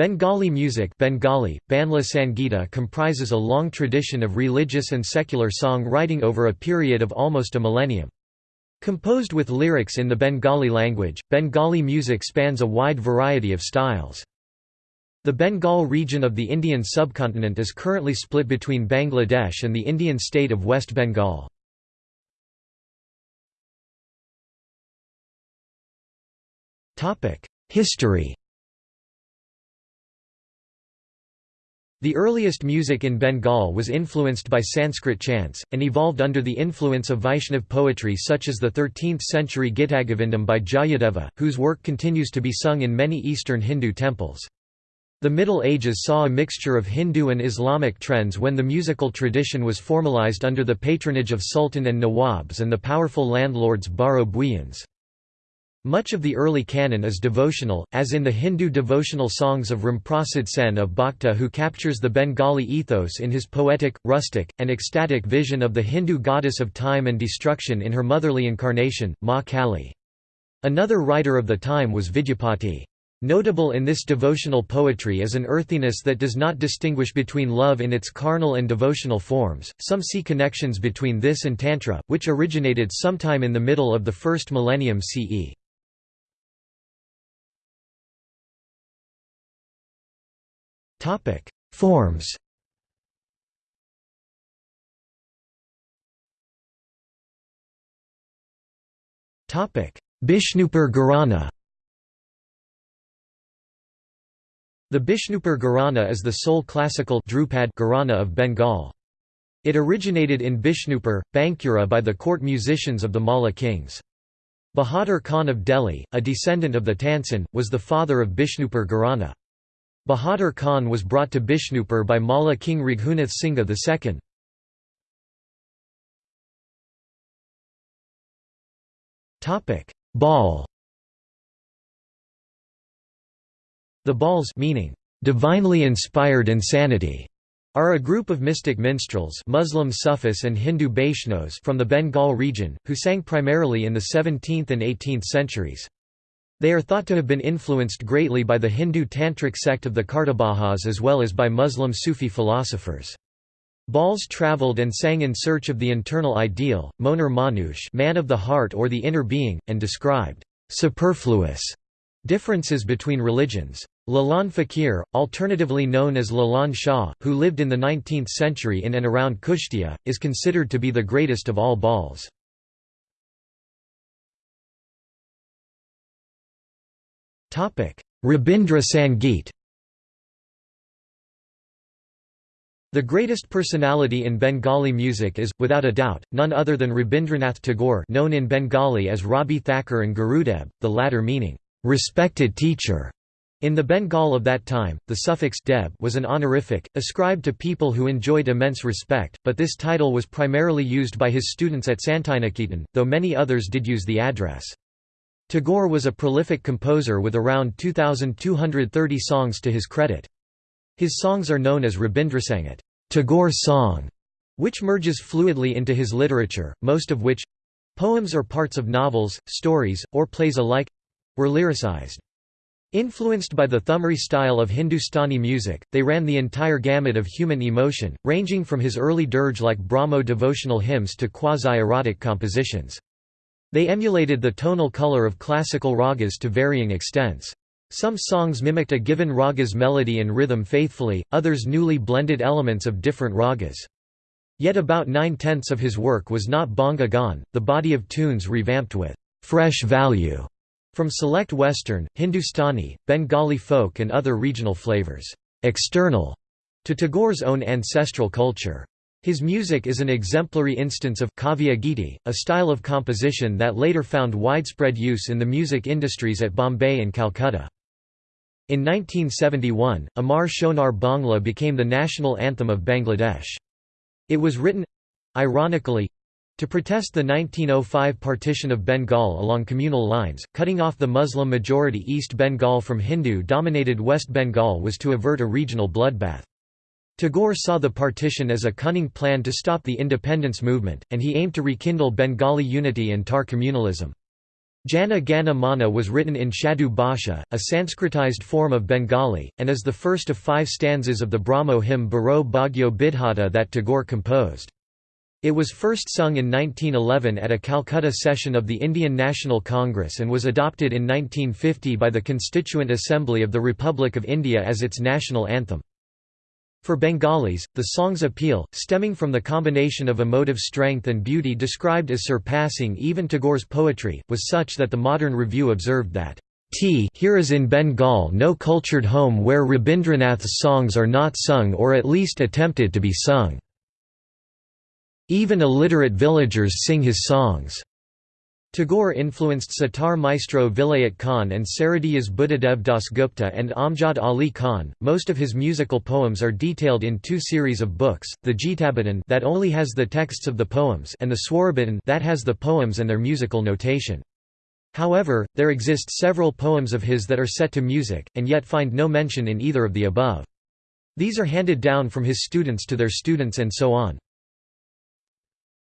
Bengali music Bengali, Banla Sangita comprises a long tradition of religious and secular song writing over a period of almost a millennium. Composed with lyrics in the Bengali language, Bengali music spans a wide variety of styles. The Bengal region of the Indian subcontinent is currently split between Bangladesh and the Indian state of West Bengal. History The earliest music in Bengal was influenced by Sanskrit chants, and evolved under the influence of Vaishnav poetry such as the 13th-century Gitagovindam by Jayadeva, whose work continues to be sung in many eastern Hindu temples. The Middle Ages saw a mixture of Hindu and Islamic trends when the musical tradition was formalized under the patronage of sultan and nawabs and the powerful landlords Baro Bhuyans. Much of the early canon is devotional, as in the Hindu devotional songs of Ramprasad Sen of Bhakta who captures the Bengali ethos in his poetic, rustic, and ecstatic vision of the Hindu goddess of time and destruction in her motherly incarnation, Ma Kali. Another writer of the time was Vidyapati. Notable in this devotional poetry is an earthiness that does not distinguish between love in its carnal and devotional forms. Some see connections between this and Tantra, which originated sometime in the middle of the first millennium CE. Topic: Forms. Topic: Bishnupur Gharana. The Bishnupur Gharana is the sole classical Dhrupad Gharana of Bengal. It originated in Bishnupur, Bankura by the court musicians of the Malla kings. Bahadur Khan of Delhi, a descendant of the Tansen, was the father of Bishnupur Gharana. Bahadur Khan was brought to Bishnupur by Malla king Raghunath Singha II. Baul The Bauls meaning, "...divinely inspired insanity", are a group of mystic minstrels Muslim Sufis and Hindu Vaishnos from the Bengal region, who sang primarily in the 17th and 18th centuries. They are thought to have been influenced greatly by the Hindu Tantric sect of the Kartabahas as well as by Muslim Sufi philosophers. Bauls traveled and sang in search of the internal ideal, Moner Manush man of the heart or the inner being, and described superfluous differences between religions. Lalan Fakir, alternatively known as Lalan Shah, who lived in the 19th century in and around Kushtia, is considered to be the greatest of all Bauls. Rabindra Sangeet The greatest personality in Bengali music is, without a doubt, none other than Rabindranath Tagore known in Bengali as Rabi Thakur and Gurudeb, the latter meaning, "...respected teacher". In the Bengal of that time, the suffix deb was an honorific, ascribed to people who enjoyed immense respect, but this title was primarily used by his students at Santiniketan, though many others did use the address. Tagore was a prolific composer with around 2,230 songs to his credit. His songs are known as Rabindrasangeet Tagore's song", which merges fluidly into his literature, most of which—poems or parts of novels, stories, or plays alike—were lyricized. Influenced by the Thumri style of Hindustani music, they ran the entire gamut of human emotion, ranging from his early dirge-like Brahmo devotional hymns to quasi-erotic compositions. They emulated the tonal color of classical ragas to varying extents. Some songs mimicked a given raga's melody and rhythm faithfully, others newly blended elements of different ragas. Yet about nine-tenths of his work was not banga gan, the body of tunes revamped with «fresh value» from select Western, Hindustani, Bengali folk and other regional flavors, external to Tagore's own ancestral culture. His music is an exemplary instance of kavya giti, a style of composition that later found widespread use in the music industries at Bombay and Calcutta. In 1971, Amar Shonar Bangla became the national anthem of Bangladesh. It was written—ironically—to protest the 1905 partition of Bengal along communal lines, cutting off the Muslim-majority East Bengal from Hindu-dominated West Bengal was to avert a regional bloodbath. Tagore saw the partition as a cunning plan to stop the independence movement, and he aimed to rekindle Bengali unity and Tar communalism. Jana Gana Mana was written in Shadu Bhasha, a Sanskritized form of Bengali, and is the first of five stanzas of the Brahmo hymn Baro Bhagyo Bidhata that Tagore composed. It was first sung in 1911 at a Calcutta session of the Indian National Congress and was adopted in 1950 by the Constituent Assembly of the Republic of India as its national anthem. For Bengalis, the song's appeal, stemming from the combination of emotive strength and beauty described as surpassing even Tagore's poetry, was such that the Modern Review observed that, T here is in Bengal no cultured home where Rabindranath's songs are not sung or at least attempted to be sung. Even illiterate villagers sing his songs. Tagore influenced sitar maestro Vilayat Khan and Sarodiyas Buddhadev Dasgupta and Amjad Ali Khan. Most of his musical poems are detailed in two series of books: the Gitabitan that only has the texts of the poems, and the Swarabitan that has the poems and their musical notation. However, there exist several poems of his that are set to music, and yet find no mention in either of the above. These are handed down from his students to their students and so on.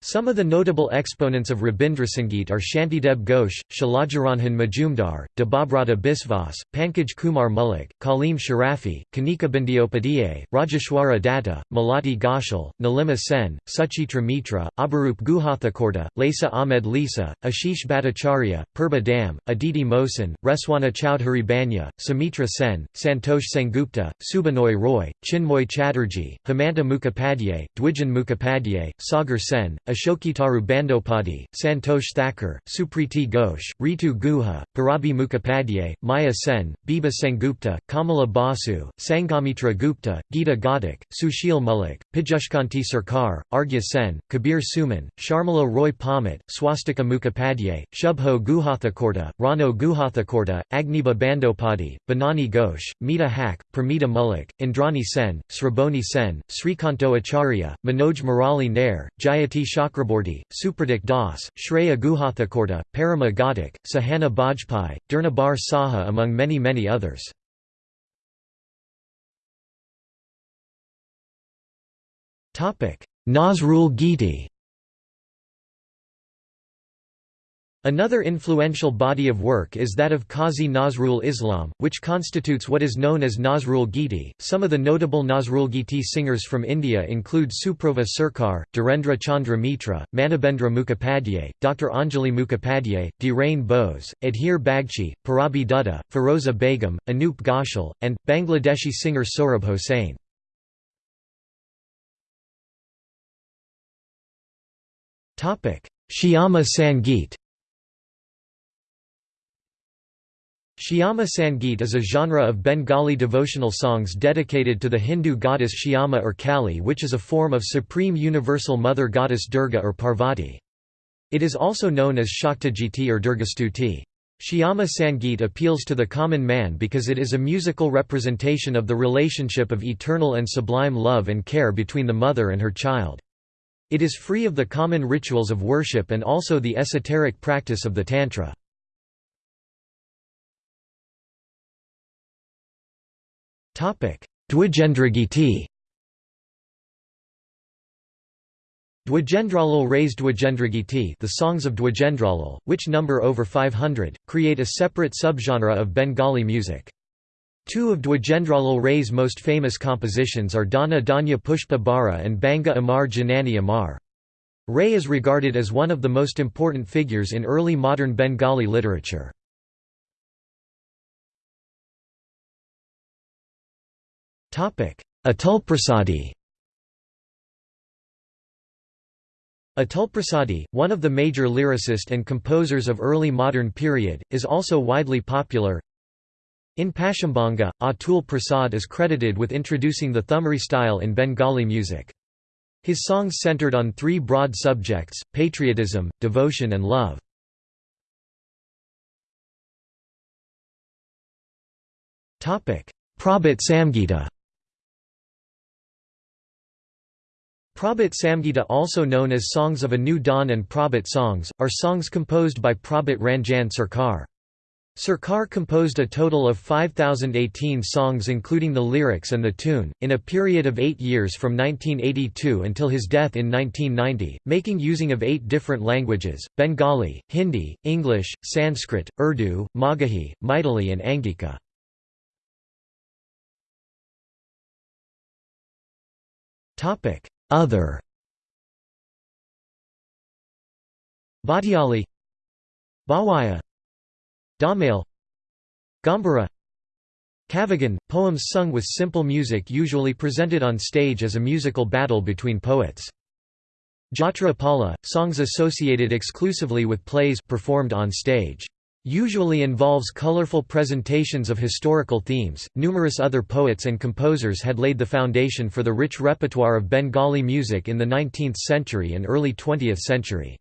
Some of the notable exponents of Rabindrasangeet are Shantideb Ghosh, Shailajaranjan Majumdar, Debabrata Biswas, Pankaj Kumar Mullik, Kaleem Sharafi, Kanika Bandiopadhyay, Rajeshwari Datta, Malati Ghoshal, Nilima Sen, Suchitra Mitra, Abarup Guhathakurta, Lesa Ahmed Lisa, Ashish Bhattacharya, Purba Dam, Aditi Mohsin, Rezwana Chowdhury Bannya, Sumitra Sen, Santosh Sengupta, Subinoy Roy, Chinmoy Chatterjee, Hemanta Mukhopadhyay, Dwijen Mukhopadhyay, Sagar Sen, Ashokitaru Bandopati, Santosh Thakur, Supriti Ghosh, Ritu Guha, Purabi Mukhopadhyay, Maya Sen, Biba Sengupta, Kamala Basu, Sanghamitra Gupta, Gita Ghatak, Sushil Mullik, Pijushkanti Sarkar, Arghya Sen, Kabir Suman, Sharmila Roy Pamat, Swastika Mukhopadhyay, Shubho Guhathakurta, Rano Guhathakurta, Agniba Bandopati, Banani Ghosh, Mita Haque, Pramita Mullik, Indrani Sen, Sraboni Sen, Srikanto Acharya, Manoj Murali Nair, Jayati Chakraborty, Supradik Das, Shreya Guhathakurta, Parama Ghatak, Sahana Bajpai, Durnibar Saha among many many others. Nazrul Giti Another influential body of work is that of Qazi Nazrul Islam, which constitutes what is known as Nazrul Giti. Some of the notable Nazrul Giti singers from India include Suprabha Sarkar, Dhirendra Chandra Mitra, Manabendra Mukhopadhyay, Dr. Anjali Mukhopadhyay, Dhirain Bose, Adhir Bagchi, Purabi Dutta, Feroza Begum, Anup Ghoshal, and Bangladeshi singer Sohrab Hossain. Shyama Sangeet Shyama Sangeet is a genre of Bengali devotional songs dedicated to the Hindu goddess Shyama or Kali which is a form of supreme universal mother goddess Durga or Parvati. It is also known as Shaktagiti or Durgastuti. Shyama Sangeet appeals to the common man because it is a musical representation of the relationship of eternal and sublime love and care between the mother and her child. It is free of the common rituals of worship and also the esoteric practice of the Tantra. Dwijendragiti Dwijendralal raised Dwijendragiti the songs of Dwijendralal, which number over 500, create a separate subgenre of Bengali music. Two of Dwijendralal Ray's most famous compositions are Dhana Dhanya Pushpa Bhara and Banga Amar Janani Amar. Ray is regarded as one of the most important figures in early modern Bengali literature. Atulprasadi Atulprasadi, one of the major lyricists and composers of early modern period, is also widely popular. In Paschimbanga, Atul Prasad is credited with introducing the Thumri style in Bengali music. His songs centered on three broad subjects, patriotism, devotion and love. Prabhat Samgita Prabhat Samgita also known as Songs of a New Dawn and Prabhat songs, are songs composed by Prabhat Ranjan Sarkar. Sarkar composed a total of 5,018 songs including the lyrics and the tune, in a period of eight years from 1982 until his death in 1990, making using of eight different languages, Bengali, Hindi, English, Sanskrit, Urdu, Magahi, Maithili and Angika. Other. Bhatiali. Bhawaiya. Dhamail Gambhira Kavagan – poems sung with simple music usually presented on stage as a musical battle between poets. Jatra Pala – songs associated exclusively with plays performed on stage. Usually involves colorful presentations of historical themes. Numerous other poets and composers had laid the foundation for the rich repertoire of Bengali music in the 19th century and early 20th century.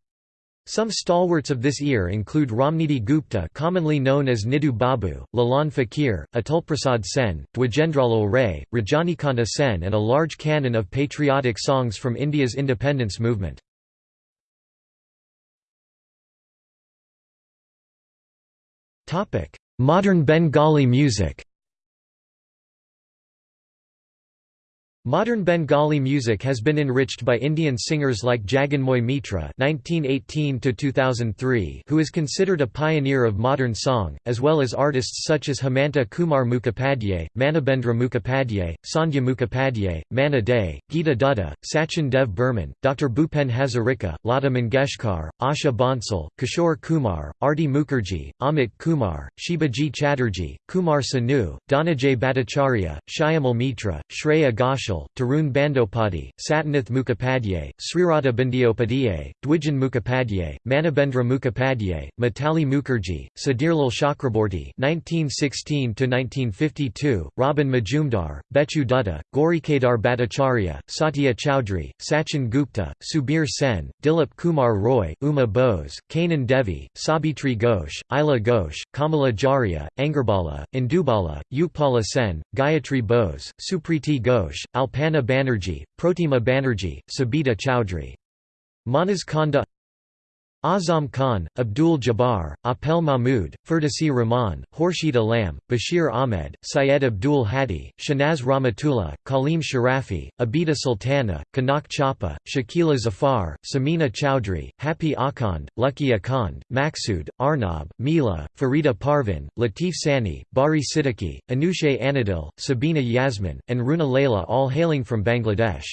Some stalwarts of this era include Ramnidhi Gupta commonly known as Nidhu Babu, Lalan Fakir, Atulprasad Sen, Dwijendralal Ray, Rajanikanta Sen and a large canon of patriotic songs from India's independence movement. Modern Bengali music Modern Bengali music has been enriched by Indian singers like Jaganmoy Mitra (1918–2003), who is considered a pioneer of modern song, as well as artists such as Hemanta Kumar Mukhopadhyay, Manabendra Mukhopadhyay, Sandhya Mukhopadhyay, Manna Dey, Geeta Dutta, Sachin Dev Burman, Dr. Bhupen Hazarika, Lata Mangeshkar, Asha Bhonsle, Kishore Kumar, Arti Mukherjee, Amit Kumar, Shibaji Chatterjee, Kumar Sanu, Dhananjay Bhattacharya, Shyamal Mitra, Shreya Ghoshal, Tarun Bandopati, Satyanath Mukhopadhyay, Srirata Bandyopadhyay, Dwijen Mukhopadhyay, Manabendra Mukhopadhyay, Mitali Mukherjee, Sudhirlal Chakraborty (1916–1952), Robin Majumdar, Bechu Dutta, Gaurikadar Bhattacharya, Satya Chowdhury, Sachin Gupta, Subir Sen, Dilip Kumar Roy, Uma Bose, Kanan Devi, Sabitri Ghosh, Ila Ghosh, Kamala Jharia, Angarbala, Indubala, Yukpala Sen, Gayatri Bose, Supriti Ghosh, Alpana Banerjee, Protima Banerjee, Sabita Chowdhury. Manas Khanda Azam Khan, Abdul Jabbar, Apel Mahmood, Ferdowsi Rahman, Khurshid Alam, Bashir Ahmed, Syed Abdul Hadi, Shahnaz Rahmatullah, Kaleem Sharafi, Abida Sultana, Kanak Chapa, Shakila Zafar, Samina Chowdhury, Happy Akhand, Lucky Akhand, Maksud, Arnab, Mila, Farida Parvin, Latif Sani, Bari Siddiqui, Anushe Anadil, Sabina Yasmin, and Runa Laila all hailing from Bangladesh.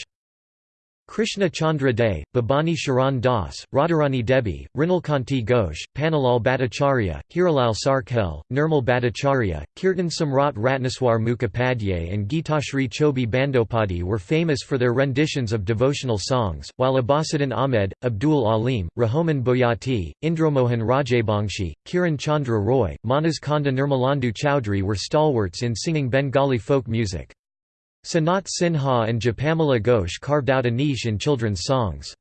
Krishna Chandra Dey, Babani Sharan Das, Radharani Debi, Rinalkanti Ghosh, Pannalal Bhattacharya, Hiralal Sarkhel, Nirmal Bhattacharya, Kirtan Samrat Ratnaswar Mukhopadhyay and Geetashri Chobi Bandopati were famous for their renditions of devotional songs, while Abbasuddin Ahmed, Abdul Alim, Rahoman Boyati, Indromohan Rajabangshi, Kiran Chandra Roy, Manas Khanda Nirmalendu Chowdhury were stalwarts in singing Bengali folk music. Sanat Sinha and Japamala Ghosh carved out a niche in children's songs.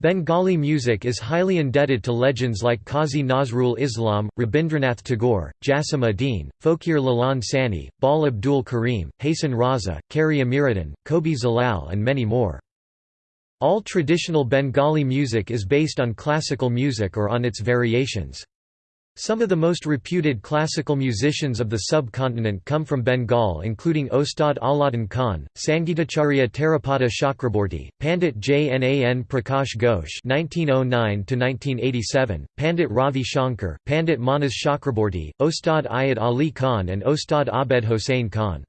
Bengali music is highly indebted to legends like Qazi Nazrul Islam, Rabindranath Tagore, Jasim Udin, Fokir Lalan Sani, Bal Abdul Karim, Hasan Raza, Kari Amiruddin, Kobi Zalal and many more. All traditional Bengali music is based on classical music or on its variations. Some of the most reputed classical musicians of the subcontinent come from Bengal including Ostad Alauddin Khan, Sangeetacharya Tarapada Chakraborty, Pandit Jnan Prakash Ghosh (1909–1987), Pandit Ravi Shankar, Pandit Manas Chakraborty, Ostad Ayat Ali Khan and Ostad Abed Hossain Khan.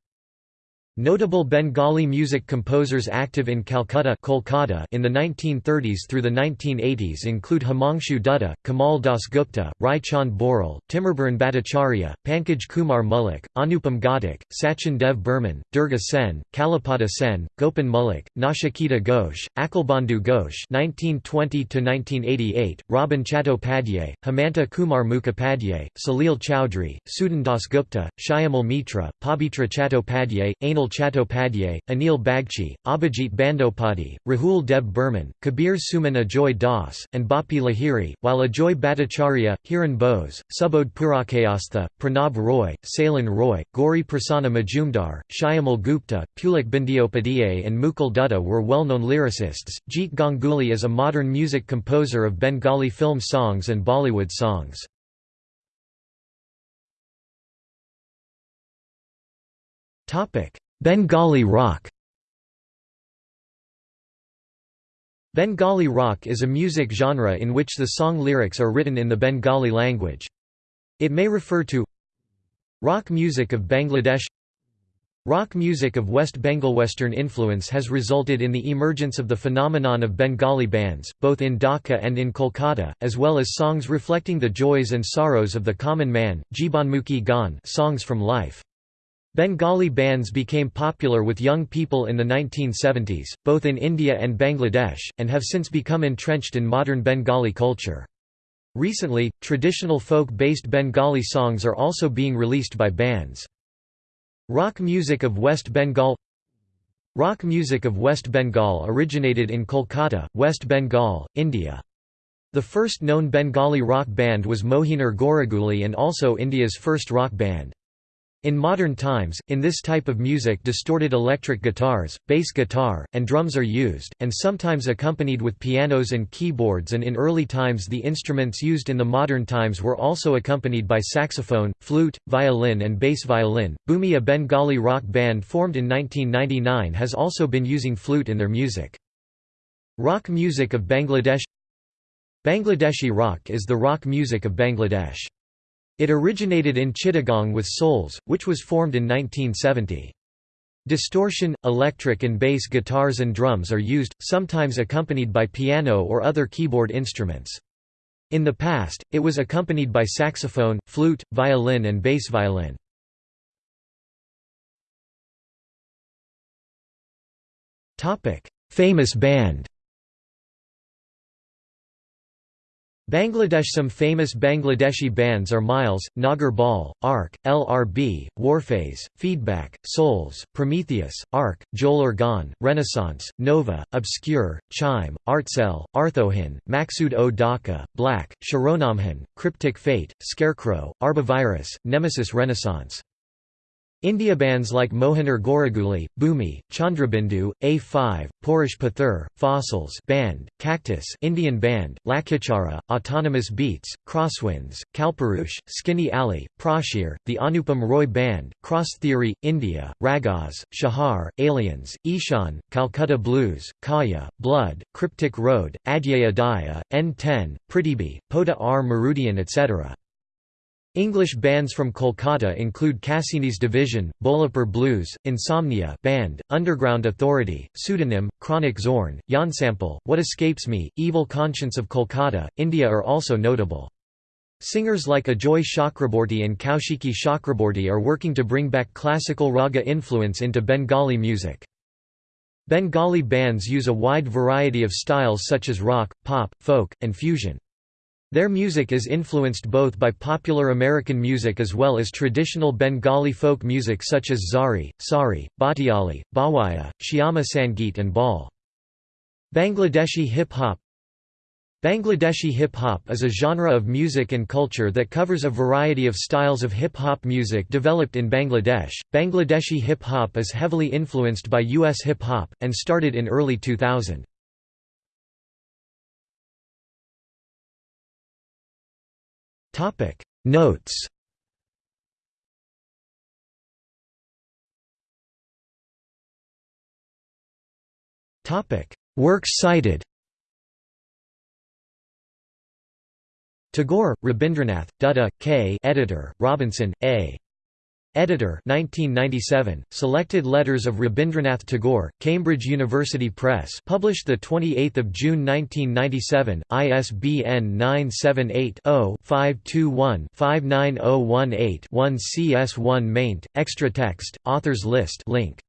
Notable Bengali music composers active in Calcutta Kolkata in the 1930s through the 1980s include Himangshu Dutta, Kamal Das Gupta, Rai Chand Boral, Timurbaran Bhattacharya, Pankaj Kumar Mullik, Anupam Ghatak, Sachin Dev Burman, Durga Sen, Kalipada Sen, Gopan Mullik, Nachiketa Ghosh, Akalbandhu Ghosh (1920–1988), Robin Chattopadhyay, Hemanta Kumar Mukhopadhyay, Salil Chowdhury, Sudan Das Gupta, Shyamal Mitra, Pabitra Chattopadhyay, Anil Sunil Chattopadhyay, Anil Bagchi, Abhijit Bandopati, Rahul Deb Burman, Kabir Suman Ajoy Das, and Bapi Lahiri, while Ajoy Bhattacharya, Hiran Bose, Subodh Purakayastha, Pranab Roy, Salin Roy, Gauri Prasanna Majumdar, Shyamal Gupta, Pulak Bandiopadhyay, and Mukul Dutta were well known lyricists. Jeet Ganguly is a modern music composer of Bengali film songs and Bollywood songs. Topic: Bengali rock Bengali rock is a music genre in which the song lyrics are written in the Bengali language. It may refer to rock music of Bangladesh Rock music of West Bengal Western influence has resulted in the emergence of the phenomenon of Bengali bands, both in Dhaka and in Kolkata, as well as songs reflecting the joys and sorrows of the common man, Jibanmukhi Gan songs from life. Bengali bands became popular with young people in the 1970s, both in India and Bangladesh, and have since become entrenched in modern Bengali culture. Recently, traditional folk-based Bengali songs are also being released by bands. Rock music of West Bengal Rock music of West Bengal originated in Kolkata, West Bengal, India. The first known Bengali rock band was Moheener Ghoraguli and also India's first rock band. In modern times, in this type of music distorted electric guitars, bass guitar, and drums are used, and sometimes accompanied with pianos and keyboards and in early times the instruments used in the modern times were also accompanied by saxophone, flute, violin and bass violin. Bhumi a Bengali rock band formed in 1999 has also been using flute in their music. Rock music of Bangladesh Bangladeshi rock is the rock music of Bangladesh. It originated in Chittagong with Souls, which was formed in 1970. Distortion, electric and bass guitars and drums are used, sometimes accompanied by piano or other keyboard instruments. In the past, it was accompanied by saxophone, flute, violin and bass violin. Famous band Bangladesh Some famous Bangladeshi bands are Miles, Nagar Baul, Arc, LRB, Warfaze, Feedback, Souls, Prometheus, Arc, Jolur Gan, Renaissance, Nova, Obscure, Chime, Artcell, Arthohin, Maxud o Dhaka, Black, Sharonamhan, Cryptic Fate, Scarecrow, Arbovirus, Nemesis Renaissance India bands like Moheener Ghoraguli, Bhumi, Chandrabindu, A5, Porish Pathur, Fossils Band, Cactus Indian band, Lakichara, Autonomous Beats, Crosswinds, Kalparush, Skinny Alley, Prashir, the Anupam Roy Band, Cross Theory, India, Ragas, Shahar, Aliens, Ishan, Calcutta Blues, Kaya, Blood, Cryptic Road, Adyaya Daya, N10, Prithibi, Pota R Marudian etc. English bands from Kolkata include Cassini's Division, Bolapur Blues, Insomnia Band, Underground Authority, Pseudonym, Chronic Zorn, Jansample, What Escapes Me, Evil Conscience of Kolkata, India are also notable. Singers like Ajoy Chakraborty and Kaushiki Chakraborty are working to bring back classical raga influence into Bengali music. Bengali bands use a wide variety of styles such as rock, pop, folk, and fusion. Their music is influenced both by popular American music as well as traditional Bengali folk music such as Zari, Sari, Bhatiali, Bhawaiya, Shyama Sangeet and Bal. Bangladeshi hip-hop Bangladeshi hip-hop is a genre of music and culture that covers a variety of styles of hip-hop music developed in Bangladesh. Bangladeshi hip-hop is heavily influenced by US hip-hop, and started in early 2000. Topic Notes Topic Works cited Tagore, Rabindranath, Dutta, K. Editor, Robinson, A. Editor 1997, Selected Letters of Rabindranath Tagore, Cambridge University Press published 28 June 1997, ISBN 978-0-521-59018-1 CS1 maint, extra text, authors list link.